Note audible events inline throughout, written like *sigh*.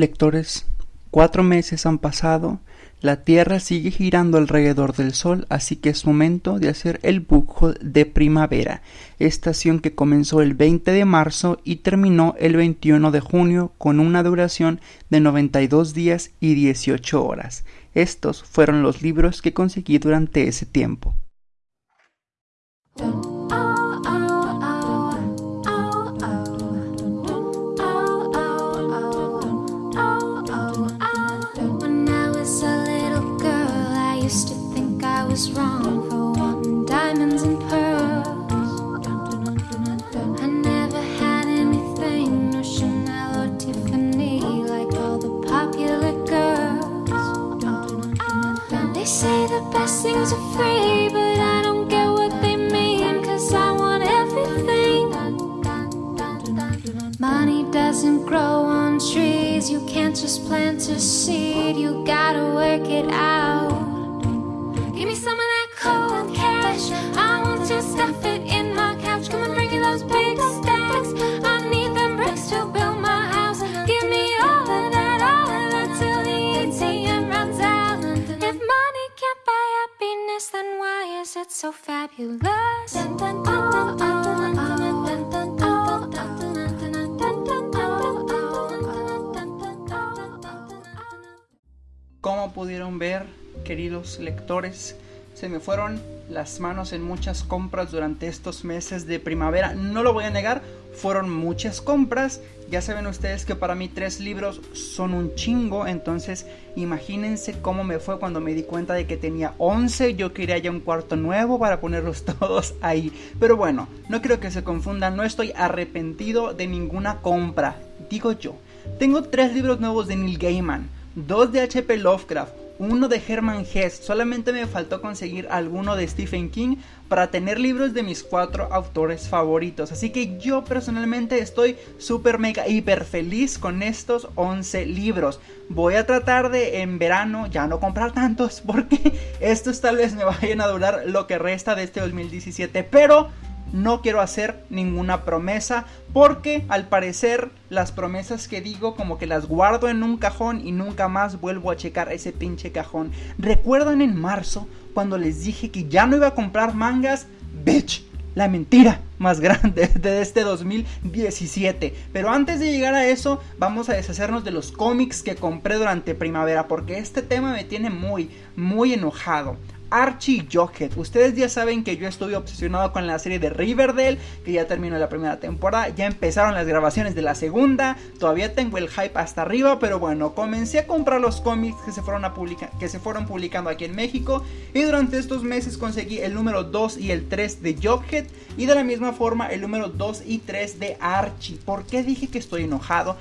Lectores, cuatro meses han pasado, la Tierra sigue girando alrededor del Sol, así que es momento de hacer el book de primavera, estación que comenzó el 20 de marzo y terminó el 21 de junio con una duración de 92 días y 18 horas. Estos fueron los libros que conseguí durante ese tiempo. Can't just plant a seed, you gotta work it out. Give me some of that cold cash. I want to stuff it in my couch. Come and bring me those big stacks. I need them bricks to build my house. Give me all of that, all of that till the ATM runs out. If money can't buy happiness, then why is it so fabulous? Como pudieron ver, queridos lectores, se me fueron las manos en muchas compras durante estos meses de primavera. No lo voy a negar, fueron muchas compras. Ya saben ustedes que para mí tres libros son un chingo. Entonces imagínense cómo me fue cuando me di cuenta de que tenía 11. Yo quería ya un cuarto nuevo para ponerlos *laughs* todos ahí. Pero bueno, no creo que se confundan. No estoy arrepentido de ninguna compra. Digo yo. Tengo tres libros nuevos de Neil Gaiman. Dos de HP Lovecraft uno de Herman Hesse, solamente me faltó conseguir alguno de Stephen King para tener libros de mis cuatro autores favoritos. Así que yo personalmente estoy súper mega hiper feliz con estos 11 libros. Voy a tratar de en verano ya no comprar tantos *laughs* porque estos tal vez me vayan a durar lo que resta de este 2017. Pero no quiero hacer ninguna promesa porque al parecer las promesas que digo como que las guardo en un cajón y nunca más vuelvo a checar ese pinche cajón. ¿Recuerdan en marzo cuando les dije que ya no iba a comprar mangas? Bitch, la mentira más grande *laughs* de este 2017. Pero antes de llegar a eso, vamos a deshacernos de los cómics que compré durante primavera porque este tema me tiene muy, muy enojado. Archie Jughead. Ustedes ya saben que yo estuve obsesionado con la serie de Riverdale, que ya terminó la primera temporada, ya empezaron las grabaciones de la segunda, todavía tengo el hype hasta arriba, pero bueno, comencé a comprar los cómics que se fueron, a que se fueron publicando aquí en México y durante estos meses conseguí el número 2 y el 3 de Jughead y de la misma forma el número 2 y 3 de Archie. ¿Por qué dije que estoy enojado?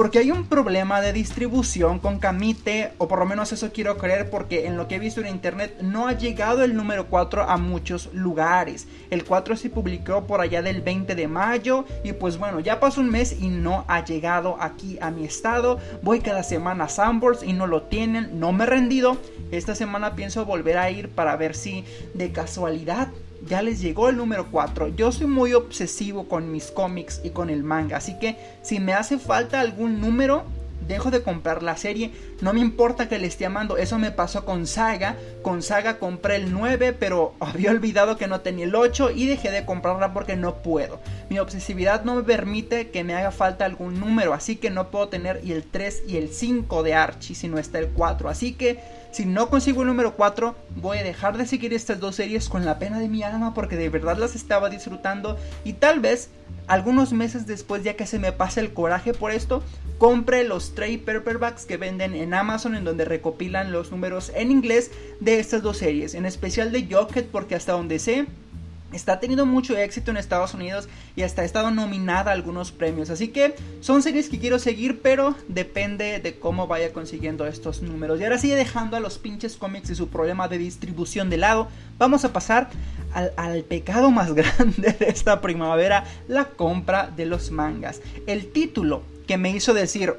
Porque hay un problema de distribución con Camite, o por lo menos eso quiero creer, porque en lo que he visto en internet no ha llegado el número 4 a muchos lugares. El 4 se publicó por allá del 20 de mayo, y pues bueno, ya pasó un mes y no ha llegado aquí a mi estado. Voy cada semana a Sanborns y no lo tienen, no me he rendido. Esta semana pienso volver a ir para ver si de casualidad ya les llegó el número 4. Yo soy muy obsesivo con mis cómics y con el manga, así que si me hace falta algún número, dejo de comprar la serie. No me importa que le esté amando. Eso me pasó con Saga. Con Saga compré el 9, pero *laughs* había olvidado que no tenía el 8 y dejé de comprarla porque no puedo. Mi obsesividad no me permite que me haga falta algún número, así que no puedo tener y el 3 y el 5 de Archie si no está el 4. Así que si no consigo el número 4, voy a dejar de seguir estas dos series con la pena de mi alma porque de verdad las estaba disfrutando y tal vez algunos meses después ya que se me pase el coraje por esto, compre los trade paperbacks que venden en Amazon en donde recopilan los números en inglés de estas dos series, en especial de Jockett porque hasta donde sé Está teniendo mucho éxito en Estados Unidos y hasta ha estado nominada a algunos premios. Así que son series que quiero seguir, pero depende de cómo vaya consiguiendo estos números. Y ahora sigue dejando a los pinches cómics y su problema de distribución de lado, vamos a pasar al pecado más *laughs* grande de esta primavera, la compra de los mangas. El título que me hizo decir,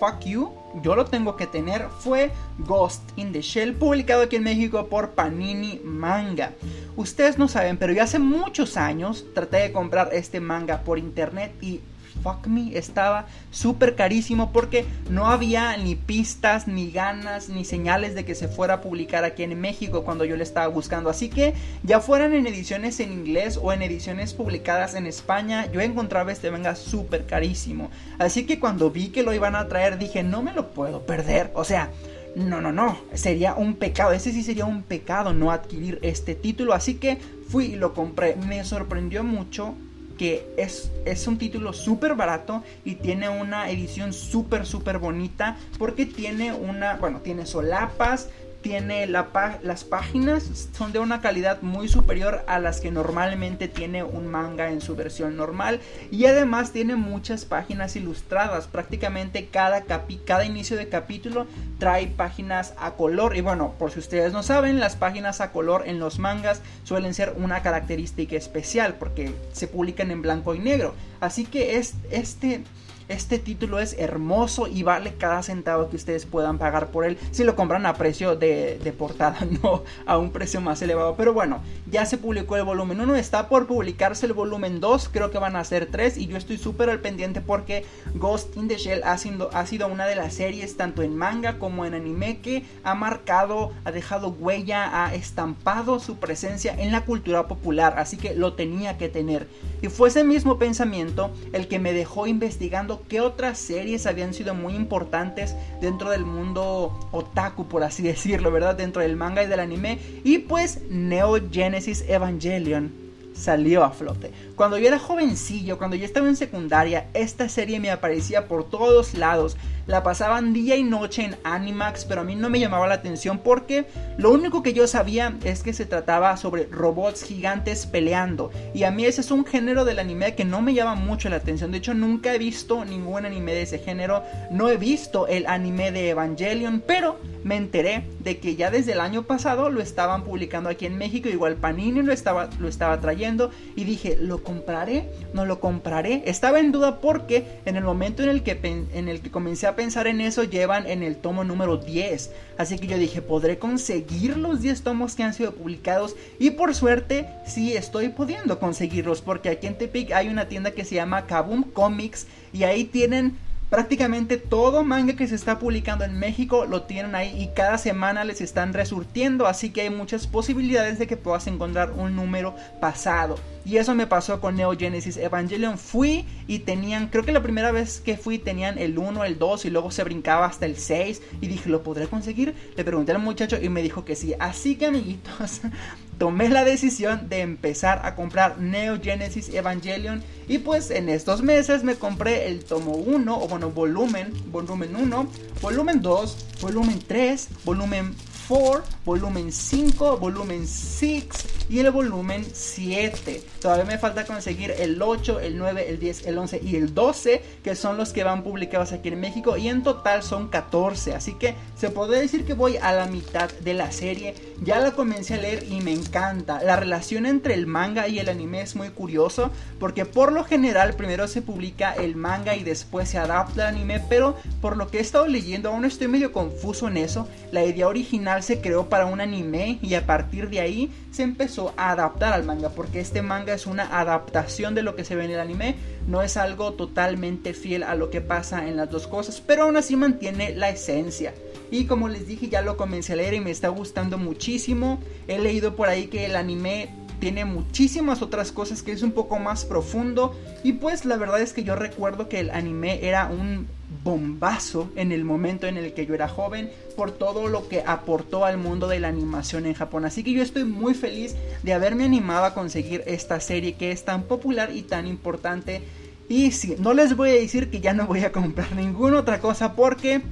fuck you, yo lo tengo que tener, fue Ghost in the Shell, publicado aquí en México por Panini Manga. Ustedes no saben, pero yo hace muchos años traté de comprar este manga por internet y fuck me, estaba súper carísimo porque no había ni pistas, ni ganas, ni señales de que se fuera a publicar aquí en México cuando yo le estaba buscando. Así que ya fueran en ediciones en inglés o en ediciones publicadas en España, yo encontraba este manga súper carísimo. Así que cuando vi que lo iban a traer dije, no me lo puedo perder. O sea, no, no, no, sería un pecado, ese sí sería un pecado no adquirir este título, así que fui y lo compré. Me sorprendió mucho que es, es un título súper barato y tiene una edición súper, súper bonita porque tiene una, bueno, tiene solapas, tiene las páginas son de una calidad muy superior a las que normalmente tiene un manga en su versión normal. Y además tiene muchas páginas ilustradas. Prácticamente cada cada inicio de capítulo trae páginas a color. Y bueno por si ustedes no saben las páginas a color en los mangas suelen ser una característica especial porque se publican en blanco y negro. Así que es, este este título es hermoso y vale cada centavo que ustedes puedan pagar por él si lo compran a precio de, portada, *laughs* no a un precio más elevado. Pero bueno, ya se publicó el volumen 1, está por publicarse el volumen 2, creo que van a ser 3 y yo estoy súper al pendiente porque Ghost in the Shell ha sido, ha sido una de las series tanto en manga como en anime que ha marcado, ha dejado huella, ha estampado su presencia en la cultura popular, así que lo tenía que tener. Y fue ese mismo pensamiento el que me dejó investigando qué otras series habían sido muy importantes dentro del mundo otaku, por así *laughs* decirlo, ¿verdad? Dentro del manga y del anime. Y pues Neo Genesis Evangelion salió a flote. Cuando yo era jovencillo, cuando yo estaba en secundaria, esta serie me aparecía por todos lados la pasaban día y noche en Animax, pero a mí no me llamaba la atención porque lo único que yo sabía es que se trataba sobre robots gigantes peleando. Y a mí ese es un género del anime que no me llama mucho la atención. De hecho, nunca he visto ningún anime de ese género. No he visto el anime de Evangelion, pero me enteré de que ya desde el año pasado lo estaban publicando aquí en México. Igual Panini lo estaba, lo estaba trayendo. Y dije, ¿lo compraré? ¿No lo compraré? Estaba en duda porque en el momento en el que, en el que comencé a pensar en eso, llevan en el tomo número 10. Así que yo dije, ¿podré conseguir los 10 tomos que han sido publicados? Y por suerte, sí estoy pudiendo conseguirlos. Porque aquí en Tepic hay una tienda que se llama Kaboom Comics. Y ahí tienen Prácticamente todo manga que se está publicando en México lo tienen ahí y cada semana les están resurtiendo, así que hay muchas posibilidades de que puedas encontrar un número pasado. Y eso me pasó con Neo Genesis Evangelion. Fui y tenían, creo que la primera vez que fui tenían el 1, el 2 y luego se brincaba hasta el 6. Y dije, ¿lo podré conseguir? Le pregunté al muchacho y me dijo que sí. Así que amiguitos, *laughs* tomé la decisión de empezar a comprar Neo Genesis Evangelion. Y pues en estos meses me compré el tomo 1, o bueno, volumen, volumen 1, volumen 2, volumen 3, volumen 4, volumen 5, volumen 6 y el volumen 7. Todavía me falta conseguir el 8, el 9, el 10, el 11 y el 12, que son los que van publicados aquí en México. Y en total son 14. Así que se puede decir que voy a la mitad de la serie. Ya la comencé a leer y me encanta. La relación entre el manga y el anime es muy curioso. Porque por lo general primero se publica el manga y después se adapta al anime. Pero por lo que he estado leyendo, aún estoy medio confuso en eso. La idea original se creó para un anime y a partir de ahí se empezó a adaptar al manga porque este manga es una adaptación de lo que se ve en el anime, no es algo totalmente fiel a lo que pasa en las dos cosas, pero aún así mantiene la esencia. Y como les dije, ya lo comencé a leer y me está gustando muchísimo. He leído por ahí que el anime tiene muchísimas otras cosas que es un poco más profundo. Y pues la verdad es que yo recuerdo que el anime era un bombazo en el momento en el que yo era joven por todo lo que aportó al mundo de la animación en Japón. Así que yo estoy muy feliz de haberme animado a conseguir esta serie que es tan popular y tan importante. Y sí, no les voy a decir que ya no voy a comprar ninguna otra cosa porque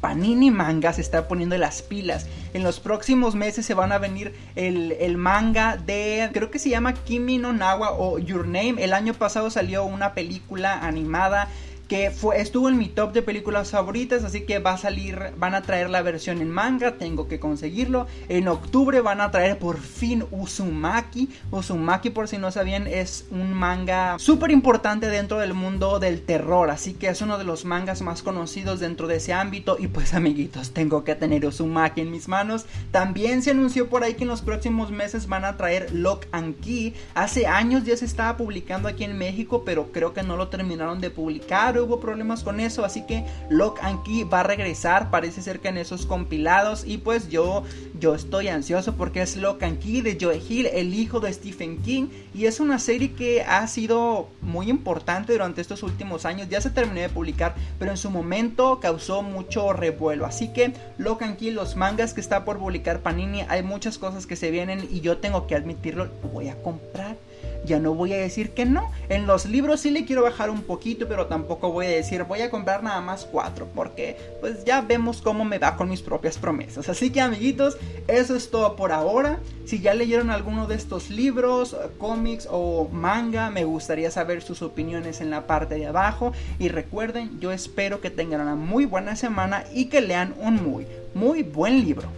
Panini Manga se está poniendo las pilas. En los próximos meses se van a venir el, el, manga de, creo que se llama Kimi no Nawa o Your Name. El año pasado salió una película animada que estuvo en mi top de películas favoritas, así que va a salir, van a traer la versión en manga, tengo que conseguirlo. En octubre van a traer por fin Uzumaki. Uzumaki, por si no sabían, es un manga súper importante dentro del mundo del terror, así que es uno de los mangas más conocidos dentro de ese ámbito. Y pues amiguitos, tengo que tener Uzumaki en mis manos. También se anunció por ahí que en los próximos meses van a traer Lock and Key. Hace años ya se estaba publicando aquí en México, pero creo que no lo terminaron de publicar hubo problemas con eso, así que Lock and Key va a regresar, parece ser que en esos compilados y pues yo yo estoy ansioso porque es Lock and Key de Joe Hill, el hijo de Stephen King y es una serie que ha sido muy importante durante estos últimos años, ya se terminó de publicar, pero en su momento causó mucho revuelo, así que Lock and Key, los mangas que está por publicar Panini, hay muchas cosas que se vienen y yo tengo que admitirlo, voy a comprar ya no voy a decir que no. En los libros sí le quiero bajar un poquito, pero tampoco voy a decir voy a comprar nada más cuatro, porque pues ya vemos cómo me va con mis propias promesas. Así que amiguitos, eso es todo por ahora. Si ya leyeron alguno de estos libros, cómics o manga, me gustaría saber sus opiniones en la parte de abajo. Y recuerden, yo espero que tengan una muy buena semana y que lean un muy, muy buen libro.